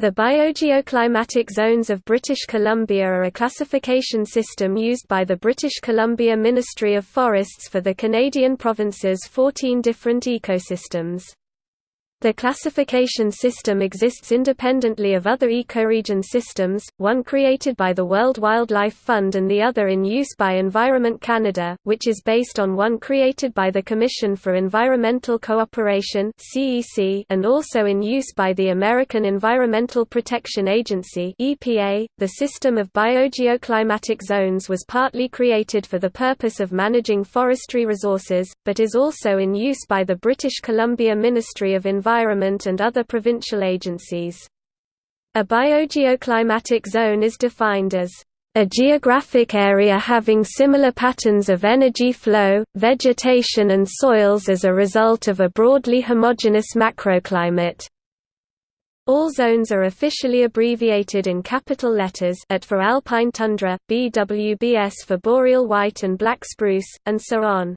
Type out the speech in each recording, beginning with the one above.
The biogeoclimatic zones of British Columbia are a classification system used by the British Columbia Ministry of Forests for the Canadian province's 14 different ecosystems. The classification system exists independently of other ecoregion systems, one created by the World Wildlife Fund and the other in use by Environment Canada, which is based on one created by the Commission for Environmental Cooperation and also in use by the American Environmental Protection Agency .The system of biogeoclimatic zones was partly created for the purpose of managing forestry resources, but is also in use by the British Columbia Ministry of Environment Environment and other provincial agencies. A biogeoclimatic zone is defined as a geographic area having similar patterns of energy flow, vegetation and soils as a result of a broadly homogeneous macroclimate. All zones are officially abbreviated in capital letters AT for alpine tundra, BWBS for boreal white and black spruce, and so on.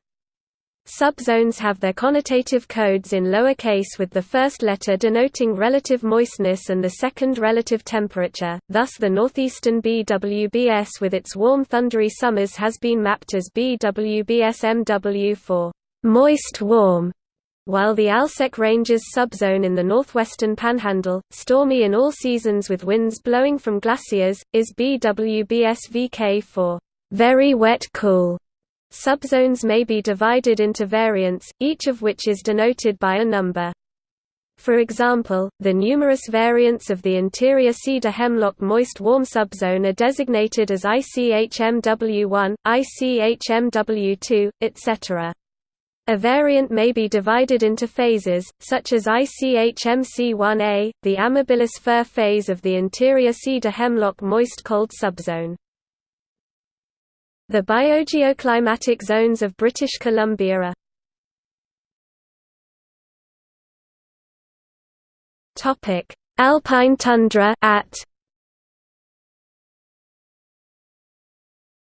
Subzones have their connotative codes in lower case with the first letter denoting relative moistness and the second relative temperature, thus the northeastern BWBS with its warm thundery summers has been mapped as BWBSMW for moist warm, while the Alsek Ranges subzone in the northwestern panhandle, stormy in all seasons with winds blowing from glaciers, is BWBSVK for very wet cool. Subzones may be divided into variants, each of which is denoted by a number. For example, the numerous variants of the interior cedar hemlock moist warm subzone are designated as ICHMW1, ICHMW2, etc. A variant may be divided into phases, such as ICHMC1A, the amabilis fir phase of the interior cedar hemlock moist cold subzone. The biogeoclimatic zones of British Columbia are Topic: Alpine tundra at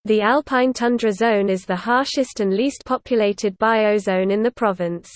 The alpine tundra zone is the harshest and least populated biozone in the province.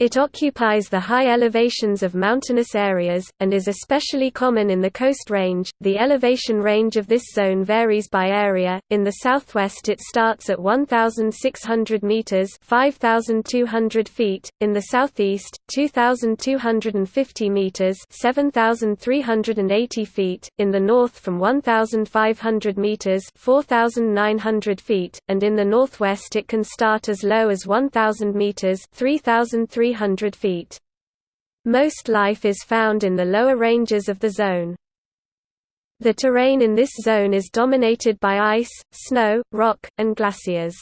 It occupies the high elevations of mountainous areas, and is especially common in the Coast Range. The elevation range of this zone varies by area. In the southwest, it starts at 1,600 meters (5,200 feet), in the southeast, 2,250 meters (7,380 feet), in the north from 1,500 meters (4,900 feet), and in the northwest, it can start as low as 1,000 meters (3,300 300 feet. Most life is found in the lower ranges of the zone. The terrain in this zone is dominated by ice, snow, rock, and glaciers.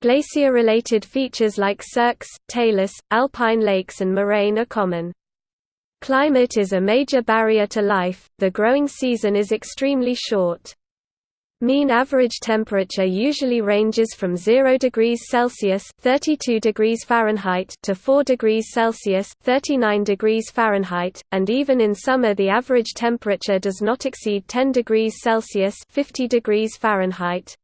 Glacier-related features like cirques, talus, alpine lakes and moraine are common. Climate is a major barrier to life, the growing season is extremely short. Mean average temperature usually ranges from 0 degrees Celsius (32 degrees Fahrenheit) to 4 degrees Celsius (39 degrees Fahrenheit), and even in summer the average temperature does not exceed 10 degrees Celsius (50 degrees Fahrenheit).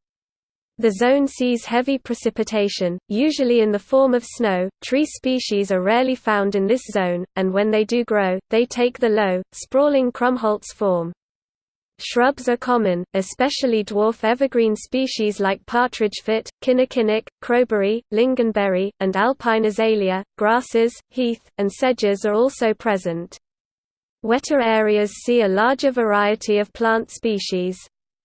The zone sees heavy precipitation, usually in the form of snow. Tree species are rarely found in this zone, and when they do grow, they take the low, sprawling Krummholz form. Shrubs are common, especially dwarf evergreen species like partridgefoot, kinnikinnick, crowberry, lingonberry, and alpine azalea. Grasses, heath, and sedges are also present. Wetter areas see a larger variety of plant species.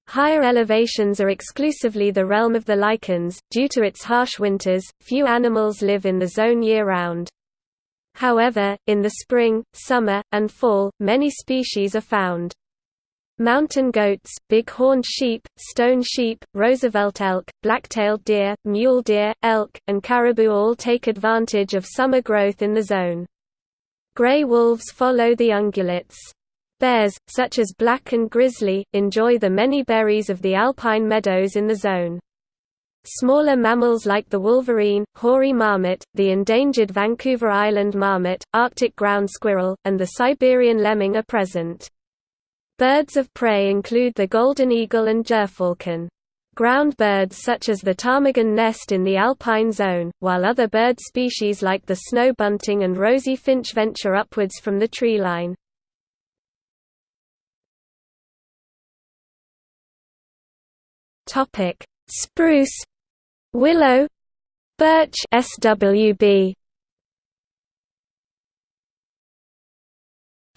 Higher elevations are exclusively the realm of the lichens. Due to its harsh winters, few animals live in the zone year round. However, in the spring, summer, and fall, many species are found. Mountain goats, big-horned sheep, stone sheep, Roosevelt elk, black-tailed deer, mule deer, elk, and caribou all take advantage of summer growth in the zone. Gray wolves follow the ungulates. Bears, such as black and grizzly, enjoy the many berries of the alpine meadows in the zone. Smaller mammals like the wolverine, hoary marmot, the endangered Vancouver Island marmot, Arctic ground squirrel, and the Siberian lemming are present. Birds of prey include the golden eagle and gyrfalcon. Ground birds such as the ptarmigan nest in the alpine zone, while other bird species like the snow bunting and rosy finch venture upwards from the tree line. Spruce, willow, birch. SWB,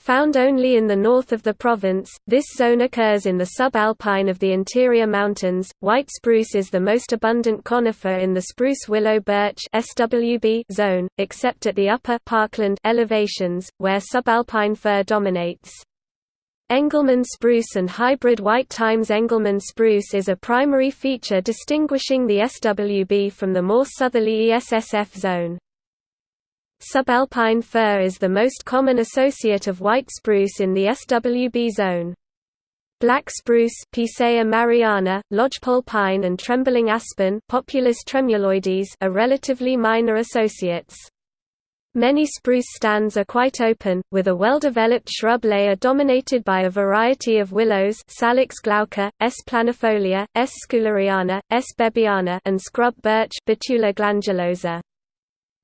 Found only in the north of the province, this zone occurs in the subalpine of the interior mountains. White spruce is the most abundant conifer in the spruce willow birch (SWB) zone, except at the upper parkland elevations, where subalpine fir dominates. Engelmann spruce and hybrid white Times Engelmann spruce is a primary feature distinguishing the SWB from the more southerly ESSF zone. Subalpine fir is the most common associate of white spruce in the SWB zone. Black spruce Picea mariana, lodgepole pine and trembling aspen Populus tremuloides are relatively minor associates. Many spruce stands are quite open, with a well-developed shrub layer dominated by a variety of willows Salix glauca, S. planifolia, S. scouleriana, S. bebiana and scrub birch Betula glandulosa.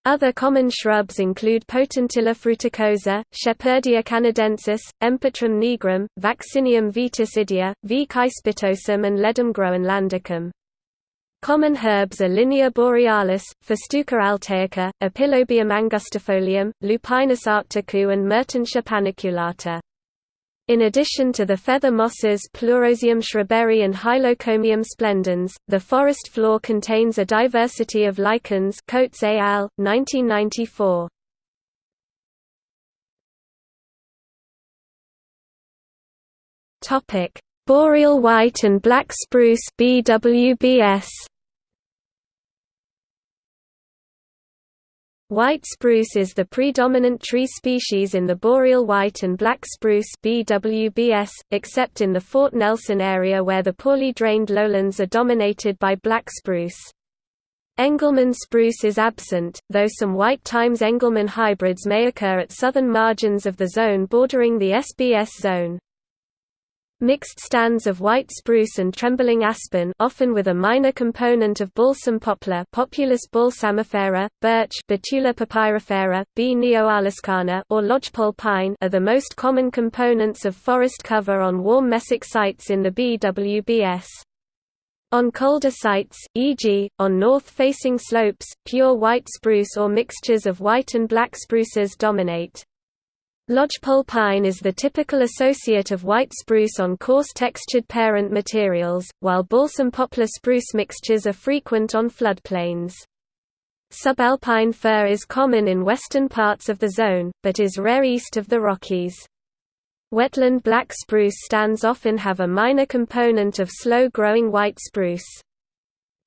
Other common shrubs include Potentilla fruticosa, Shepherdia canadensis, Empetrum nigrum, Vaccinium vitis idea, V. caespitosum and Ledum groenlandicum. Common herbs are Linnaea borealis, Festuca altaica, Epilobium angustifolium, Lupinus arcticus and Mertensia paniculata. In addition to the feather mosses Pleurozium schreiberi and Hylocomium splendens, the forest floor contains a diversity of lichens Coates al., 1994. Boreal white and black spruce BWBS White spruce is the predominant tree species in the boreal white and black spruce BWBS, except in the Fort Nelson area where the poorly drained lowlands are dominated by black spruce. Engelmann spruce is absent, though some white Times Engelmann hybrids may occur at southern margins of the zone bordering the SBS zone. Mixed stands of white spruce and trembling aspen often with a minor component of balsam poplar Populus balsamifera, birch Betula papyrifera, B. neoalaskana or lodgepole pine are the most common components of forest cover on warm mesic sites in the BWBS. On colder sites, e.g., on north-facing slopes, pure white spruce or mixtures of white and black spruces dominate. Lodgepole pine is the typical associate of white spruce on coarse textured parent materials, while balsam poplar spruce mixtures are frequent on floodplains. Subalpine fir is common in western parts of the zone, but is rare east of the Rockies. Wetland black spruce stands often have a minor component of slow-growing white spruce.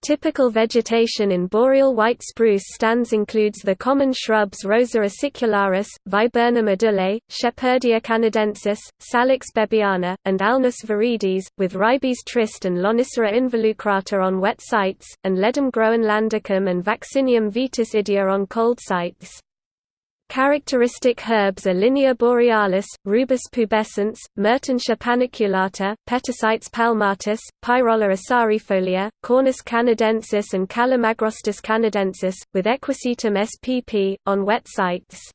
Typical vegetation in boreal white spruce stands includes the common shrubs Rosa acicularis, Viburnum edulis, Shepherdia canadensis, Salix bebiana, and Alnus viridis, with Ribes trist and Lonicera involucrata on wet sites, and Ledum groenlandicum and Vaccinium vitis idea on cold sites. Characteristic herbs are Linnaea borealis, Rubus pubescens, Mertensia paniculata, Petasites palmatus, Pyrola acarifolia, Cornus canadensis and Calamagrostis canadensis, with Equisetum spp, on wet sites.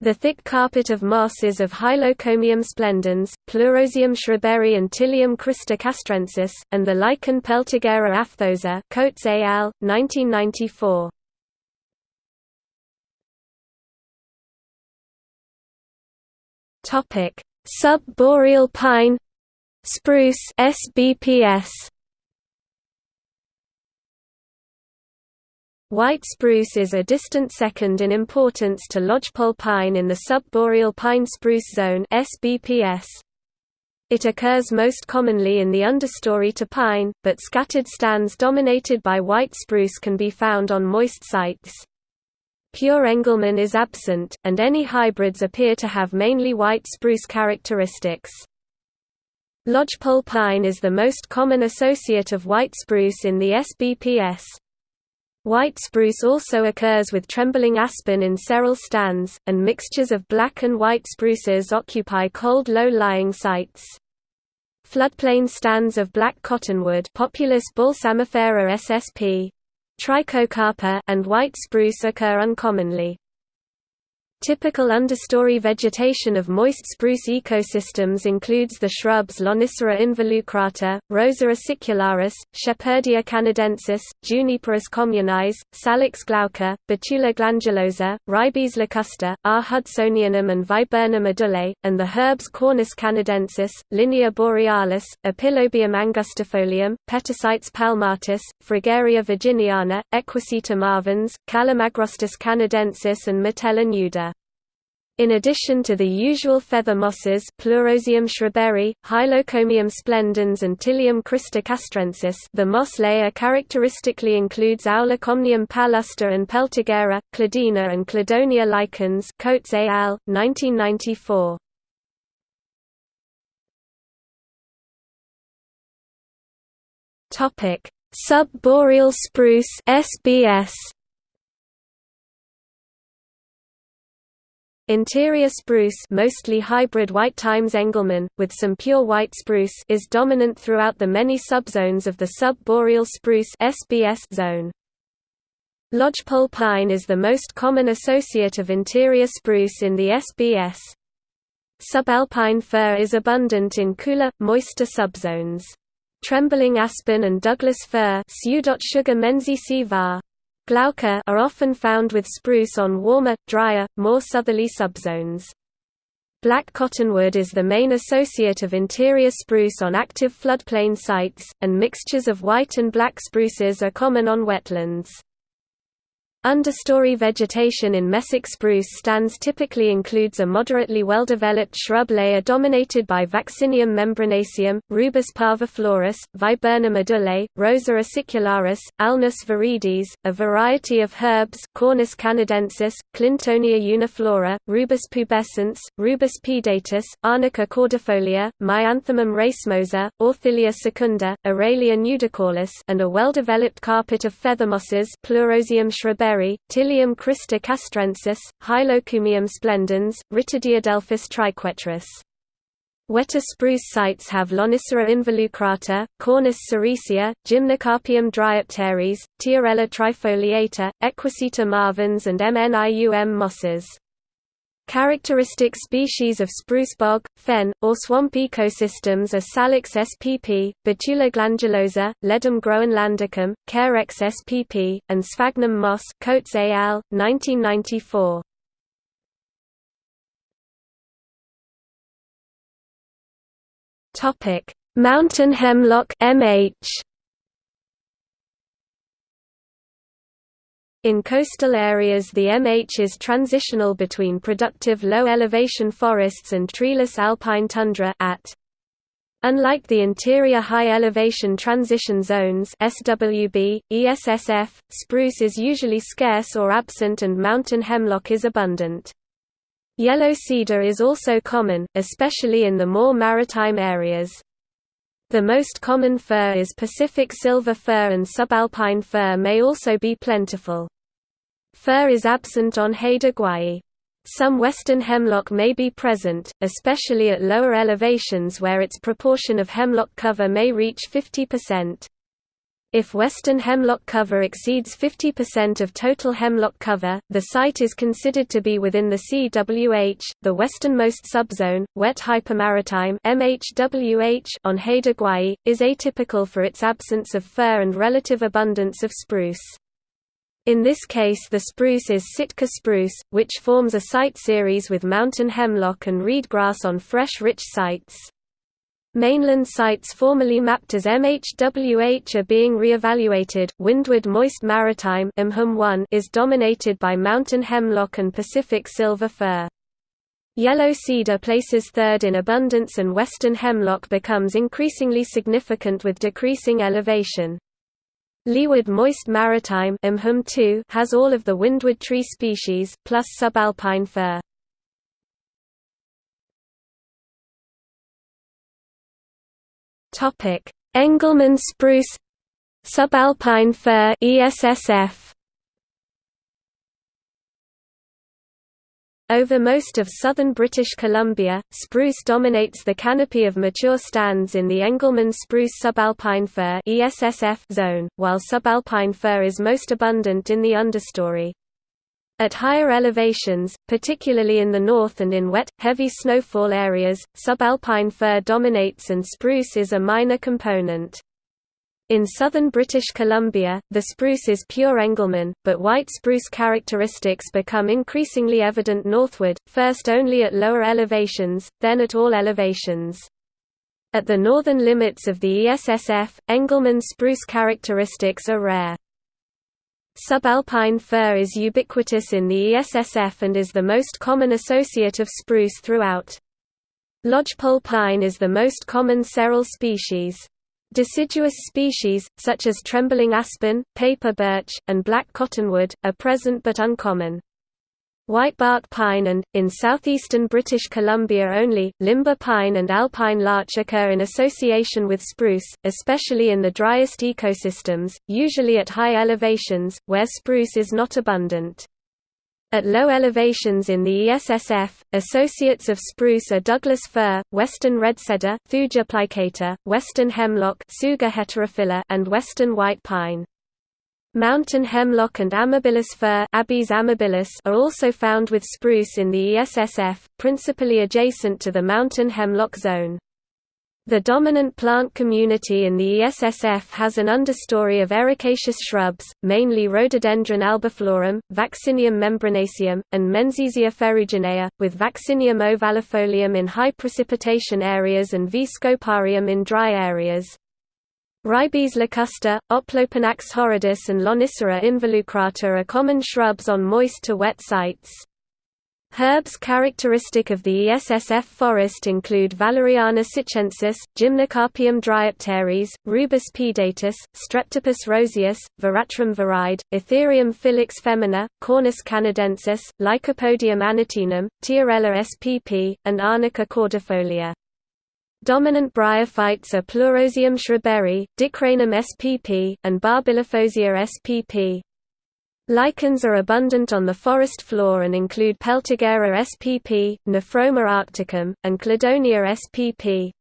The thick carpet of moss is of Hylocomium splendens, Pleurozium schreiberi and Ptilium castrensis, and the lichen Peltigera aphthosa Coates al. 1994. Topic: Sub-boreal pine spruce SBPS White spruce is a distant second in importance to lodgepole pine in the sub-boreal pine spruce zone SBPS. It occurs most commonly in the understory to pine, but scattered stands dominated by white spruce can be found on moist sites. Pure Engelmann is absent, and any hybrids appear to have mainly white spruce characteristics. Lodgepole pine is the most common associate of white spruce in the SBPS. White spruce also occurs with trembling aspen in seral stands, and mixtures of black and white spruces occupy cold low-lying sites. Floodplain stands of black cottonwood Populus balsamifera ssp. Trichocarpa and white spruce occur uncommonly. Typical understory vegetation of moist spruce ecosystems includes the shrubs Lonicera involucrata, Rosa acicularis, Shepherdia canadensis, Juniperus communis, Salix glauca, Betula glandulosa, Ribes locusta, R. hudsonianum and Viburnum edullae, and the herbs Cornus canadensis, Linnaea borealis, Epilobium angustifolium, Petasites palmatus, Fragaria virginiana, Equisetum marvans, Calamagrostis canadensis and Mitella nuda. In addition to the usual feather mosses Pleurozium schreiberi, Hylocomium splendens and Ptilium castrensis, the moss layer characteristically includes Aulacomnium palustre and Peltigera, Cladina and Cladonia lichens Coates al., 1994. Sub-boreal spruce SBS Interior spruce mostly hybrid white Times Engelmann, with some pure white spruce is dominant throughout the many subzones of the sub-boreal spruce SBS zone. Lodgepole pine is the most common associate of interior spruce in the SBS. Subalpine fir is abundant in cooler, moister subzones. Trembling aspen and Douglas fir Glauca are often found with spruce on warmer, drier, more southerly subzones. Black cottonwood is the main associate of interior spruce on active floodplain sites, and mixtures of white and black spruces are common on wetlands. Understory vegetation in mesic spruce stands typically includes a moderately well-developed shrub layer dominated by Vaccinium membranaceum, Rubus parviflorus, Viburnum edullae, Rosa acicularis, Alnus viridis, a variety of herbs Cornus canadensis, Clintonia uniflora, Rubus pubescens, Rubus pedatus, Arnica cordifolia, Maianthemum racemosa, Orthilia secunda, Aralia nudicaulis and a well-developed carpet of feathermosses Pleurozium schreiberi Ptilium crista castrensis, Hylocomium splendens, Rhytidiadelphus triquetrus. Wetter spruce sites have Lonicera involucrata, Cornus sericea, Gymnocarpium dryopteris, Tiarella trifoliata, Equiseta marvans and Mnium mosses. Characteristic species of spruce bog, fen, or swamp ecosystems are Salix spp, Betula glandulosa, Ledum groenlandicum, Carex spp, and Sphagnum moss Coates al., 1994. Mountain hemlock MH In coastal areas the MH is transitional between productive low-elevation forests and treeless alpine tundra at. Unlike the interior high-elevation transition zones SWB, ESSF, spruce is usually scarce or absent and mountain hemlock is abundant. Yellow cedar is also common, especially in the more maritime areas. The most common fir is Pacific silver fir and subalpine fir may also be plentiful. Fir is absent on Haida. Some western hemlock may be present, especially at lower elevations where its proportion of hemlock cover may reach 50%. If western hemlock cover exceeds 50% of total hemlock cover, the site is considered to be within the CWH, the westernmost subzone. Wet hypermaritime (MHWH) on Haida Gwaii is atypical for its absence of fir and relative abundance of spruce. In this case the spruce is Sitka spruce, which forms a site series with mountain hemlock and reed grass on fresh rich sites. Mainland sites formerly mapped as MHWH are being re-evaluated. Windward Moist Maritime is dominated by mountain hemlock and Pacific silver fir. Yellow cedar places third in abundance and western hemlock becomes increasingly significant with decreasing elevation. Leeward Moist Maritime has all of the windward tree species, plus subalpine fir. Topic: Engelmann spruce, subalpine fir (ESSF). Over most of southern British Columbia, spruce dominates the canopy of mature stands in the Engelmann spruce subalpine fir (ESSF) zone, while subalpine fir is most abundant in the understory. At higher elevations, particularly in the north and in wet, heavy snowfall areas, subalpine fir dominates and spruce is a minor component. In southern British Columbia, the spruce is pure Engelmann, but white spruce characteristics become increasingly evident northward, first only at lower elevations, then at all elevations. At the northern limits of the ESSF, Engelmann spruce characteristics are rare. Subalpine fir is ubiquitous in the ESSF and is the most common associate of spruce throughout. Lodgepole pine is the most common seral species. Deciduous species, such as trembling aspen, paper birch, and black cottonwood, are present but uncommon. Whitebark pine and, in southeastern British Columbia only, limber pine and alpine larch occur in association with spruce, especially in the driest ecosystems, usually at high elevations, where spruce is not abundant. At low elevations in the ESSF, associates of spruce are Douglas fir, western redcedar Thuja plicata, western hemlock and western white pine. Mountain hemlock and amabilis fir Abies amabilis are also found with spruce in the ESSF, principally adjacent to the mountain hemlock zone. The dominant plant community in the ESSF has an understory of ericaceous shrubs, mainly Rhododendron albiflorum, Vaccinium membranaceum, and Menziesia ferruginea, with Vaccinium ovalifolium in high precipitation areas and V. scoparium in dry areas. Ribes locusta, Oplopanax horridus and Lonicera involucrata are common shrubs on moist to wet sites. Herbs characteristic of the ESSF forest include Valeriana sitchensis, Gymnocarpium dryopteris, Rubus pedatus, Streptopus roseus, Veratrum viride, Athyrium filix femina, Cornus canadensis, Lycopodium annotinum, Tiarella spp, and Arnica cordifolia. Dominant bryophytes are Pleurozium schreberi, Dicranum spp, and Barbilophozia spp. Lichens are abundant on the forest floor and include Peltigera spp, Nephroma arcticum, and Cladonia spp.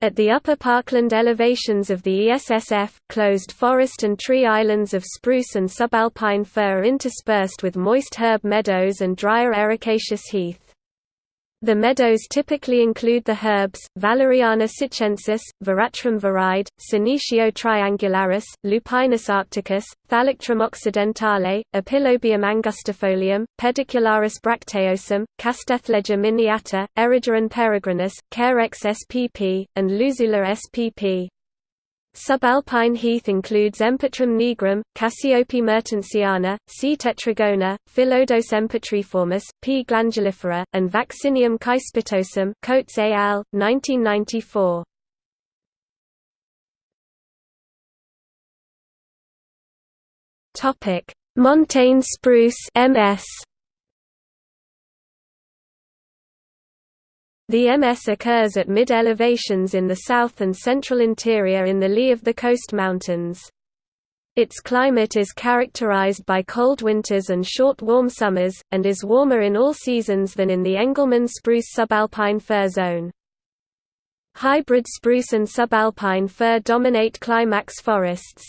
At the upper parkland elevations of the ESSF, closed forest and tree islands of spruce and subalpine fir are interspersed with moist herb meadows and drier ericaceous heath. The meadows typically include the herbs, Valeriana sitchensis, Veratrum viride, Senecio triangularis, Lupinus arcticus, Thalictrum occidentale, Epilobium angustifolium, Pedicularis bracteosum, Castilleja miniata, Erigeron peregrinus, Carex spp, and Luzula spp. Subalpine heath includes Empetrum nigrum, Cassiope mertensiana, C. tetragona, Phyllodes empetriformis, P. glandulifera, and Vaccinium caespitosum Coates al., 1994. Montane spruce MS. The MS occurs at mid-elevations in the south and central interior in the lee of the coast mountains. Its climate is characterized by cold winters and short warm summers, and is warmer in all seasons than in the Engelmann spruce subalpine fir zone. Hybrid spruce and subalpine fir dominate climax forests.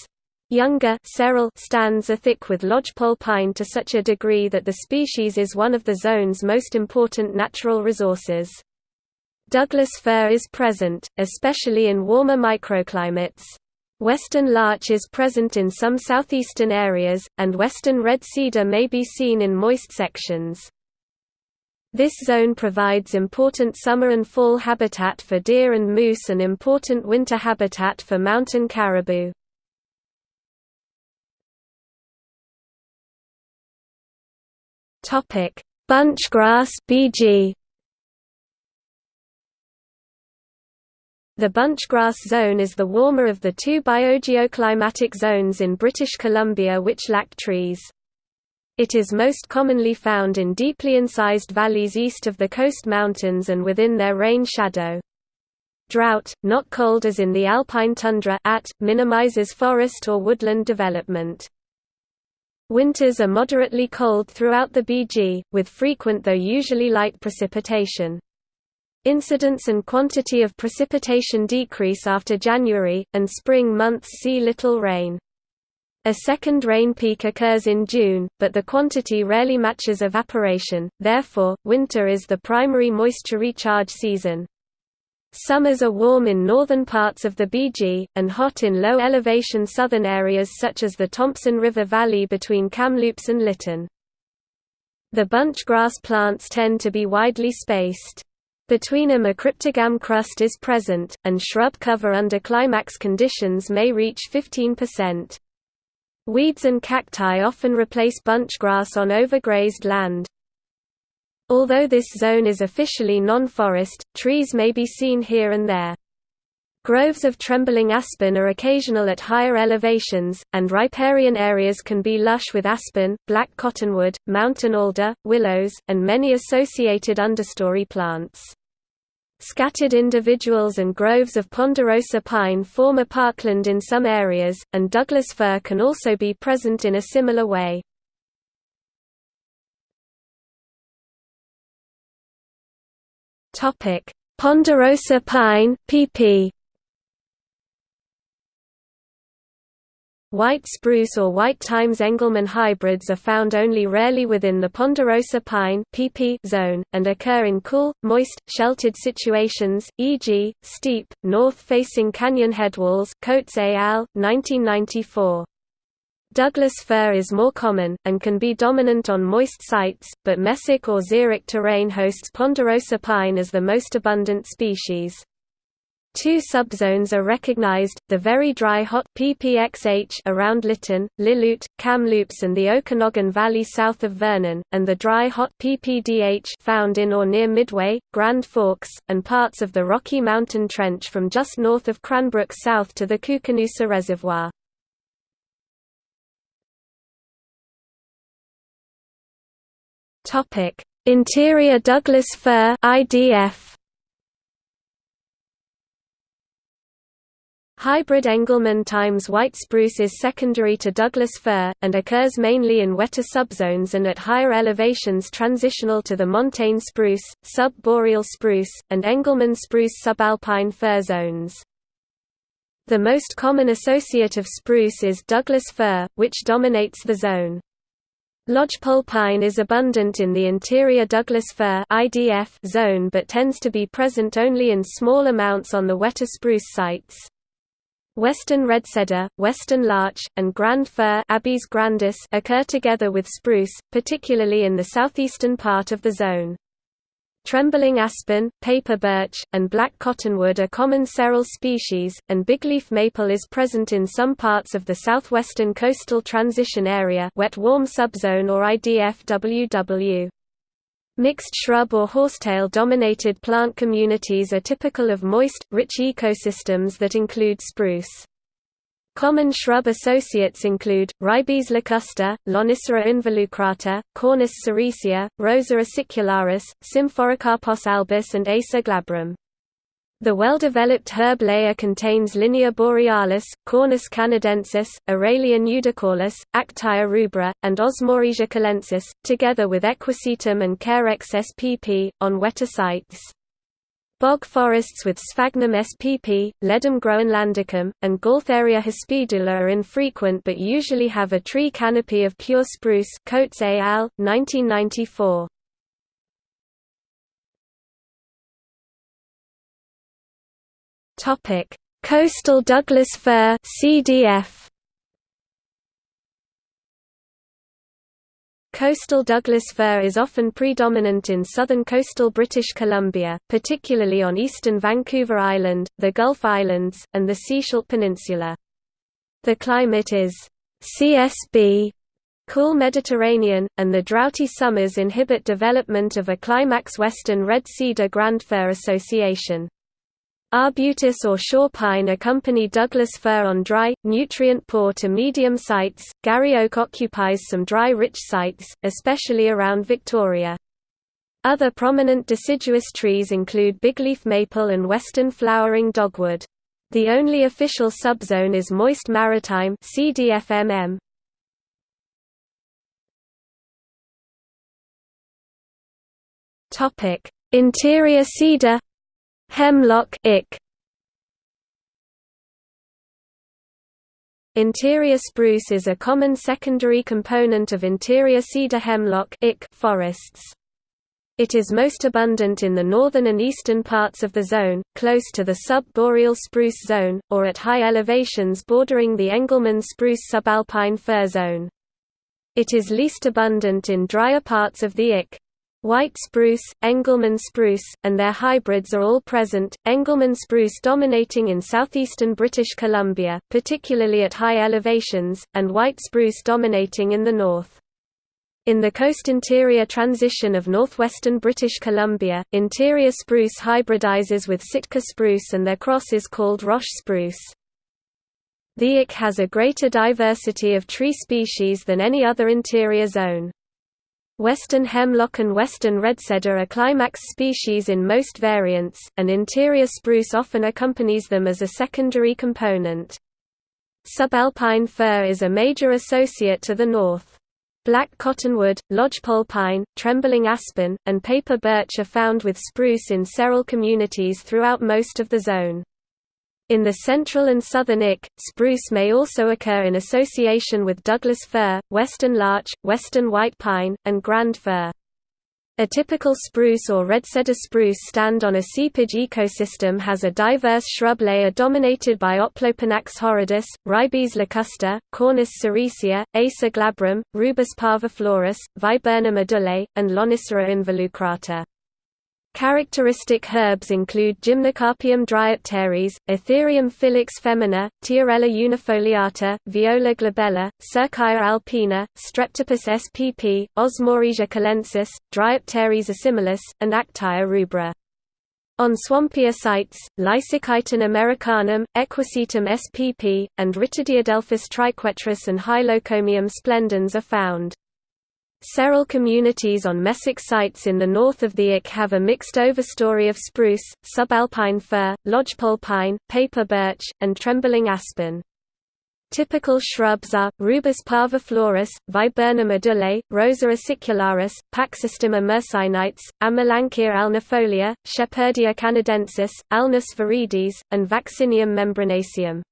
Younger stands are thick with lodgepole pine to such a degree that the species is one of the zone's most important natural resources. Douglas fir is present, especially in warmer microclimates. Western larch is present in some southeastern areas, and western red cedar may be seen in moist sections. This zone provides important summer and fall habitat for deer and moose and important winter habitat for mountain caribou. Bunchgrass BG The bunchgrass zone is the warmer of the two biogeoclimatic zones in British Columbia which lack trees. It is most commonly found in deeply incised valleys east of the coast mountains and within their rain shadow. Drought, not cold as in the alpine tundra at, minimizes forest or woodland development. Winters are moderately cold throughout the BG, with frequent though usually light precipitation. Incidence and quantity of precipitation decrease after January, and spring months see little rain. A second rain peak occurs in June, but the quantity rarely matches evaporation, therefore, winter is the primary moisture recharge season. Summers are warm in northern parts of the BG, and hot in low-elevation southern areas such as the Thompson River Valley between Kamloops and Lytton. The bunch grass plants tend to be widely spaced. Between them a cryptogam crust is present, and shrub cover under climax conditions may reach 15%. Weeds and cacti often replace bunch grass on overgrazed land. Although this zone is officially non-forest, trees may be seen here and there. Groves of trembling aspen are occasional at higher elevations, and riparian areas can be lush with aspen, black cottonwood, mountain alder, willows, and many associated understory plants. Scattered individuals and groves of ponderosa pine form a parkland in some areas, and Douglas fir can also be present in a similar way. Ponderosa pine (PP). White spruce or white Times Engelmann hybrids are found only rarely within the ponderosa pine (PP) zone, and occur in cool, moist, sheltered situations, e.g., steep, north-facing canyon headwalls Coates al., 1994. Douglas fir is more common, and can be dominant on moist sites, but mesic or xeric terrain hosts ponderosa pine as the most abundant species. Two subzones are recognized, the very dry hot PPXH around Lytton, Lillooet, Kamloops and the Okanagan Valley south of Vernon, and the dry hot PPDH found in or near Midway, Grand Forks, and parts of the Rocky Mountain Trench from just north of Cranbrook south to the Koocanusa Reservoir. Interior Douglas fir (IDF). Hybrid Engelmann times white spruce is secondary to Douglas fir, and occurs mainly in wetter subzones and at higher elevations transitional to the montane spruce, sub-boreal spruce, and Engelmann spruce subalpine fir zones. The most common associate of spruce is Douglas fir, which dominates the zone. Lodgepole pine is abundant in the interior Douglas fir (IDF) zone but tends to be present only in small amounts on the wetter spruce sites. Western red cedar, western larch, and grand fir Abies grandis occur together with spruce, particularly in the southeastern part of the zone. Trembling aspen, paper birch, and black cottonwood are common seral species, and bigleaf maple is present in some parts of the southwestern coastal transition area wet-warm subzone or IDF-WW. Mixed shrub or horsetail-dominated plant communities are typical of moist, rich ecosystems that include spruce. Common shrub associates include, Ribes lacusta, Lonicera involucrata, Cornus sericea, Rosa acicularis, Symphoricarpos albus and Acer glabrum. The well-developed herb layer contains Linnaea borealis, Cornus canadensis, Aralia nudicaulis, Actaea rubra, and Osmoresia calensis, together with Equisetum and Carex spp, on wetter sites. Bog forests with Sphagnum spp, Ledum groenlandicum, and Gaultheria hispidula are infrequent but usually have a tree canopy of pure spruce Coates al., 1994. Coastal Douglas fir CDF Coastal Douglas fir is often predominant in southern coastal British Columbia, particularly on eastern Vancouver Island, the Gulf Islands, and the Sechelt Peninsula. The climate is CSB cool Mediterranean, and the droughty summers inhibit development of a climax western red cedar grand fir association. Arbutus or shore pine accompany Douglas fir on dry, nutrient-poor to medium sites. Garry oak occupies some dry rich sites, especially around Victoria. Other prominent deciduous trees include bigleaf maple and western flowering dogwood. The only official subzone is moist maritime CDFMM. Topic: Interior cedar Hemlock ick. Interior spruce is a common secondary component of interior cedar hemlock ick forests. It is most abundant in the northern and eastern parts of the zone, close to the sub-boreal spruce zone, or at high elevations bordering the Engelmann spruce subalpine fir zone. It is least abundant in drier parts of the IC. White spruce, Engelmann spruce, and their hybrids are all present, Engelmann spruce dominating in southeastern British Columbia, particularly at high elevations, and white spruce dominating in the north. In the coast interior transition of northwestern British Columbia, interior spruce hybridizes with Sitka spruce and their cross is called Roche spruce. The IC has a greater diversity of tree species than any other interior zone. Western hemlock and western redcedar are climax species in most variants, and interior spruce often accompanies them as a secondary component. Subalpine fir is a major associate to the north. Black cottonwood, lodgepole pine, trembling aspen, and paper birch are found with spruce in several communities throughout most of the zone. In the central and southern IC, spruce may also occur in association with Douglas fir, western larch, western white pine, and grand fir. A typical spruce or red cedar spruce stand on a seepage ecosystem has a diverse shrub layer dominated by Oplopanax horridus, Ribes locusta, Cornus sericea, Acer glabrum, Rubus parviflorus, Viburnum edulis, and Lonicera involucrata. Characteristic herbs include Gymnocarpium dryopteris, Athyrium filix femina, Tiarella unifoliata, Viola glabella, Circaea alpina, Streptopus spp, Osmoresia calensis, Dryopteris assimilis, and Actaea rubra. On swampier sites, Lysichyton americanum, Equisetum spp, and Rhytidiadelphus triquetrus and Hylocomium splendens are found. Several communities on mesic sites in the north of the IC have a mixed overstory of spruce, subalpine fir, lodgepole pine, paper birch, and trembling aspen. Typical shrubs are, Rubus parviflorus, Viburnum edulis, Rosa acicularis, Paxistima myrsinites, Amelanchier alnifolia, Shepherdia canadensis, Alnus viridis, and Vaccinium membranaceum.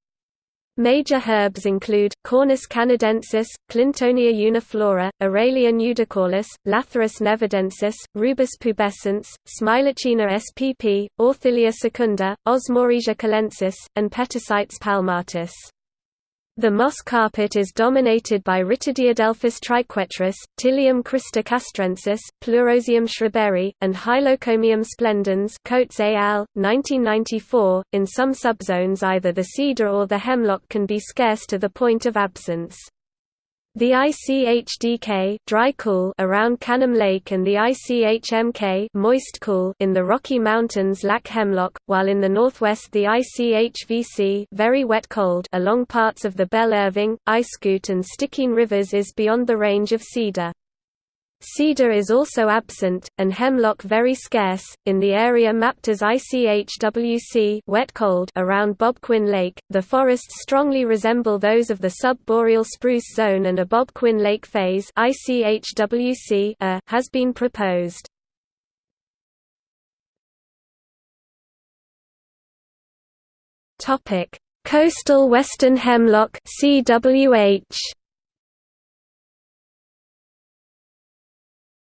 Major herbs include, Cornus canadensis, Clintonia uniflora, Aralia nudicaulis, Lathyrus nevadensis, Rubus pubescens, Smilacina spp, Orthilia secunda, Osmoresia calensis, and Petasites palmatus. The moss carpet is dominated by Rhytidiadelphus triquetrus, Ptilium castrensis, Pleurozium schreiberi, and Hylocomium splendens Coates al. 1994. In some subzones either the cedar or the hemlock can be scarce to the point of absence. The ICHDK dry cool around Canim Lake and the ICHMK moist cool in the Rocky Mountains lack hemlock, while in the northwest the ICHVC very wet cold along parts of the Belle Irving, Iskut and Stikine rivers is beyond the range of cedar. Cedar is also absent, and hemlock very scarce, in the area mapped as ICHWC wet cold around Bob Quinn Lake. The forests strongly resemble those of the sub-boreal spruce zone and a Bob Quinn Lake phase ICHWC -A uh, has been proposed. Coastal western hemlock CWH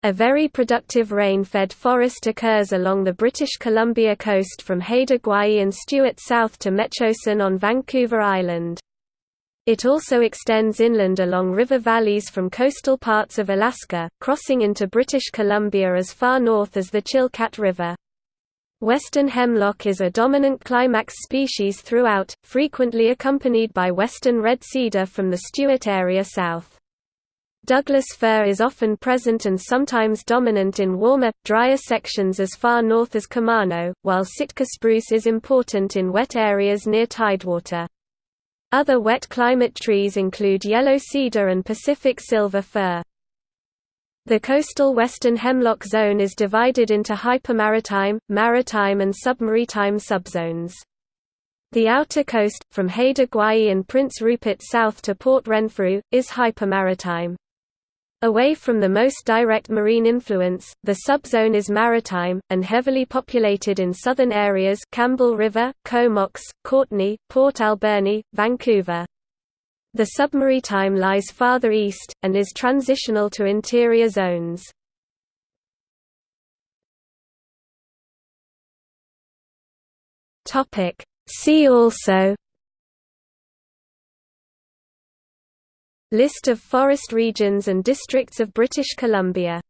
A very productive rain-fed forest occurs along the British Columbia coast from Haida Gwaii and Stewart south to Metchosin on Vancouver Island. It also extends inland along river valleys from coastal parts of Alaska, crossing into British Columbia as far north as the Chilkat River. Western hemlock is a dominant climax species throughout, frequently accompanied by western red cedar from the Stewart area south. Douglas fir is often present and sometimes dominant in warmer, drier sections as far north as Camano, while Sitka spruce is important in wet areas near tidewater. Other wet climate trees include yellow cedar and Pacific silver fir. The coastal western hemlock zone is divided into hypermaritime, maritime and submaritime subzones. The outer coast, from Haida Gwaii and Prince Rupert south to Port Renfrew, is hypermaritime. Away from the most direct marine influence, the subzone is maritime, and heavily populated in southern areas Campbell River, Comox, Courtenay, Port Alberni, Vancouver. The submaritime lies farther east, and is transitional to interior zones. See also List of forest regions and districts of British Columbia.